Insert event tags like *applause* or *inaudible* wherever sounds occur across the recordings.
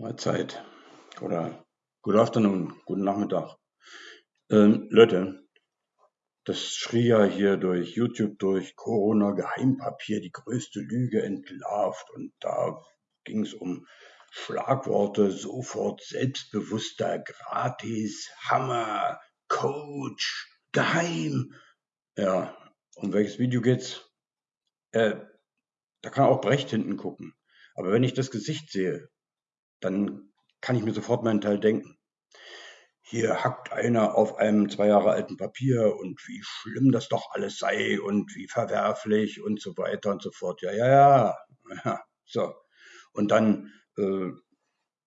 Mahlzeit oder Good Afternoon, guten Nachmittag. Ähm, Leute, das schrie ja hier durch YouTube durch Corona Geheimpapier, die größte Lüge entlarvt und da ging es um Schlagworte, sofort selbstbewusster, gratis, Hammer, Coach, geheim. Ja, um welches Video geht's? Äh, da kann auch Brecht hinten gucken. Aber wenn ich das Gesicht sehe, dann kann ich mir sofort meinen Teil denken. Hier hackt einer auf einem zwei Jahre alten Papier und wie schlimm das doch alles sei und wie verwerflich und so weiter und so fort. Ja, ja, ja. ja so. Und dann äh,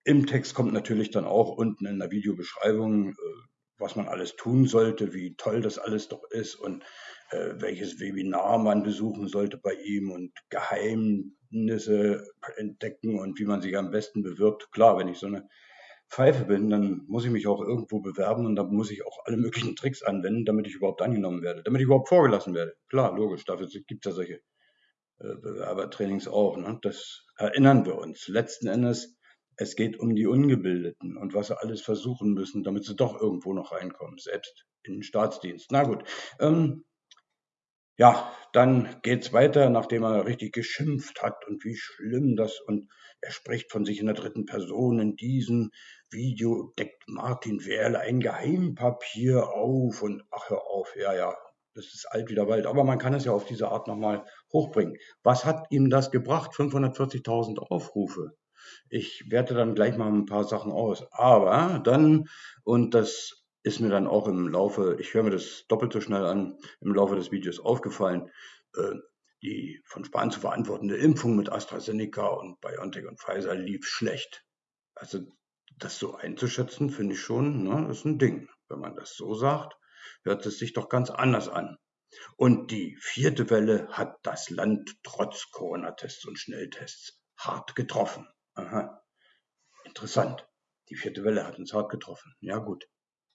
im Text kommt natürlich dann auch unten in der Videobeschreibung, äh, was man alles tun sollte, wie toll das alles doch ist und welches Webinar man besuchen sollte bei ihm und Geheimnisse entdecken und wie man sich am besten bewirbt. Klar, wenn ich so eine Pfeife bin, dann muss ich mich auch irgendwo bewerben und da muss ich auch alle möglichen Tricks anwenden, damit ich überhaupt angenommen werde, damit ich überhaupt vorgelassen werde. Klar, logisch, dafür gibt es ja solche äh, Bewerbertrainings auch. Ne? Das erinnern wir uns. Letzten Endes, es geht um die Ungebildeten und was sie alles versuchen müssen, damit sie doch irgendwo noch reinkommen, selbst in den Staatsdienst. Na gut, ähm, ja, dann geht's weiter, nachdem er richtig geschimpft hat und wie schlimm das und er spricht von sich in der dritten Person. In diesem Video deckt Martin Werle ein Geheimpapier auf und ach hör auf, ja, ja, das ist alt wie der Wald. Aber man kann es ja auf diese Art nochmal hochbringen. Was hat ihm das gebracht? 540.000 Aufrufe. Ich werte dann gleich mal ein paar Sachen aus. Aber dann, und das ist mir dann auch im Laufe, ich höre mir das doppelt so schnell an, im Laufe des Videos aufgefallen, äh, die von Spahn zu verantwortende Impfung mit AstraZeneca und BioNTech und Pfizer lief schlecht. Also das so einzuschätzen, finde ich schon, ne, ist ein Ding. Wenn man das so sagt, hört es sich doch ganz anders an. Und die vierte Welle hat das Land trotz Corona-Tests und Schnelltests hart getroffen. Aha. Interessant. Die vierte Welle hat uns hart getroffen. Ja gut.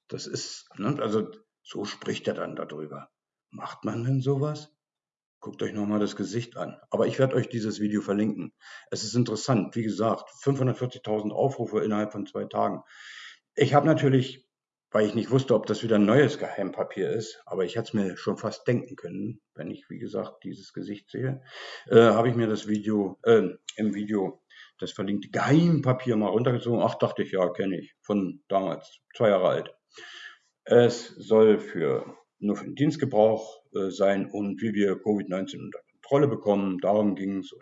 Das ist, ne, also so spricht er dann darüber. Macht man denn sowas? Guckt euch nochmal das Gesicht an. Aber ich werde euch dieses Video verlinken. Es ist interessant. Wie gesagt, 540.000 Aufrufe innerhalb von zwei Tagen. Ich habe natürlich, weil ich nicht wusste, ob das wieder ein neues Geheimpapier ist, aber ich hätte es mir schon fast denken können, wenn ich, wie gesagt, dieses Gesicht sehe, äh, habe ich mir das Video, äh, im Video das verlinkte Geheimpapier mal runtergezogen. Ach, dachte ich, ja, kenne ich. Von damals, zwei Jahre alt. Es soll für, nur für den Dienstgebrauch äh, sein und wie wir Covid-19 unter Kontrolle bekommen. Darum ging es.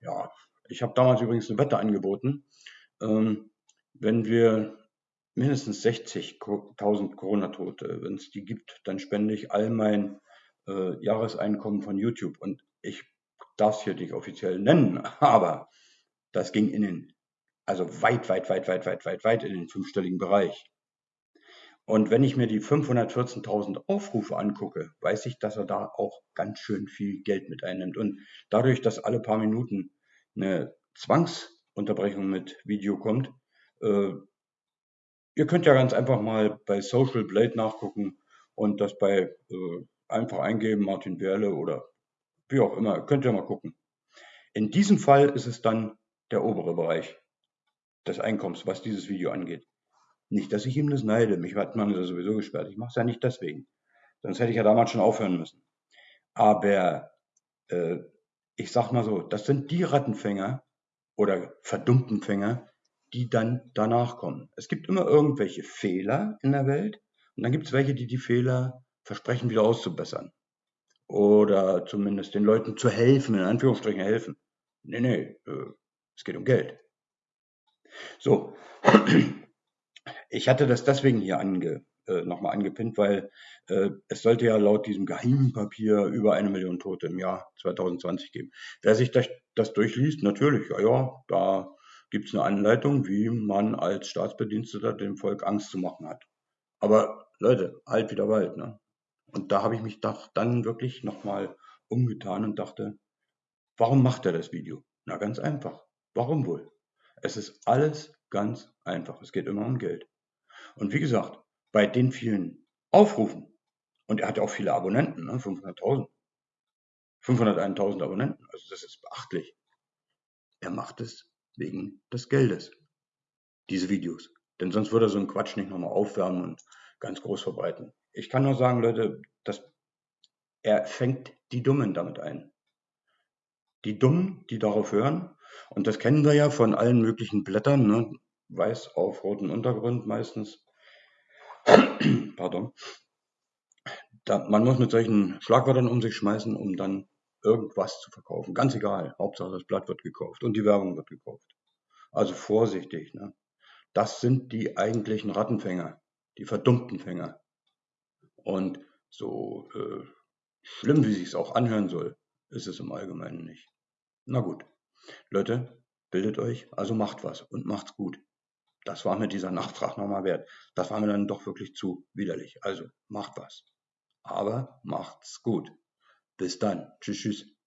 Ja, ich habe damals übrigens eine Wette angeboten. Ähm, wenn wir mindestens 60.000 Corona-Tote, wenn es die gibt, dann spende ich all mein äh, Jahreseinkommen von YouTube. Und ich darf es hier nicht offiziell nennen, *laughs* aber das ging in den, also weit, weit, weit, weit, weit, weit, weit in den fünfstelligen Bereich. Und wenn ich mir die 514.000 Aufrufe angucke, weiß ich, dass er da auch ganz schön viel Geld mit einnimmt. Und dadurch, dass alle paar Minuten eine Zwangsunterbrechung mit Video kommt, äh, ihr könnt ja ganz einfach mal bei Social Blade nachgucken und das bei äh, einfach eingeben, Martin Berle oder wie auch immer, könnt ihr mal gucken. In diesem Fall ist es dann der obere Bereich des Einkommens, was dieses Video angeht. Nicht, dass ich ihm das neide. Mich hat man ja sowieso gesperrt. Ich mache es ja nicht deswegen. Sonst hätte ich ja damals schon aufhören müssen. Aber äh, ich sag mal so, das sind die Rattenfänger oder verdummten Fänger, die dann danach kommen. Es gibt immer irgendwelche Fehler in der Welt und dann gibt es welche, die die Fehler versprechen, wieder auszubessern. Oder zumindest den Leuten zu helfen, in Anführungsstrichen helfen. Nee, nee, äh, es geht um Geld. So, ich hatte das deswegen hier ange, äh, nochmal angepinnt, weil äh, es sollte ja laut diesem Geheimpapier über eine Million Tote im Jahr 2020 geben. Wer sich das, das durchliest, natürlich, ja, ja, da gibt es eine Anleitung, wie man als Staatsbediensteter dem Volk Angst zu machen hat. Aber Leute, halt wieder Wald, ne? Und da habe ich mich doch dann wirklich nochmal umgetan und dachte, warum macht er das Video? Na, ganz einfach. Warum wohl? Es ist alles ganz einfach. Es geht immer um Geld. Und wie gesagt, bei den vielen Aufrufen, und er hat ja auch viele Abonnenten, ne? 500.000, 501.000 Abonnenten, also das ist beachtlich. Er macht es wegen des Geldes. diese Videos. Denn sonst würde er so einen Quatsch nicht nochmal aufwärmen und ganz groß verbreiten. Ich kann nur sagen, Leute, dass er fängt die Dummen damit ein. Die Dummen, die darauf hören, und das kennen wir ja von allen möglichen Blättern, ne? Weiß auf roten Untergrund meistens. *clears throat* Pardon. Da, man muss mit solchen Schlagwörtern um sich schmeißen, um dann irgendwas zu verkaufen. Ganz egal. Hauptsache das Blatt wird gekauft und die Werbung wird gekauft. Also vorsichtig. Ne? Das sind die eigentlichen Rattenfänger, die verdummten Fänger. Und so äh, schlimm, wie sich's auch anhören soll, ist es im Allgemeinen nicht. Na gut. Leute, bildet euch, also macht was und macht's gut. Das war mir dieser Nachtrag nochmal wert. Das war mir dann doch wirklich zu widerlich. Also macht was. Aber macht's gut. Bis dann. Tschüss, tschüss.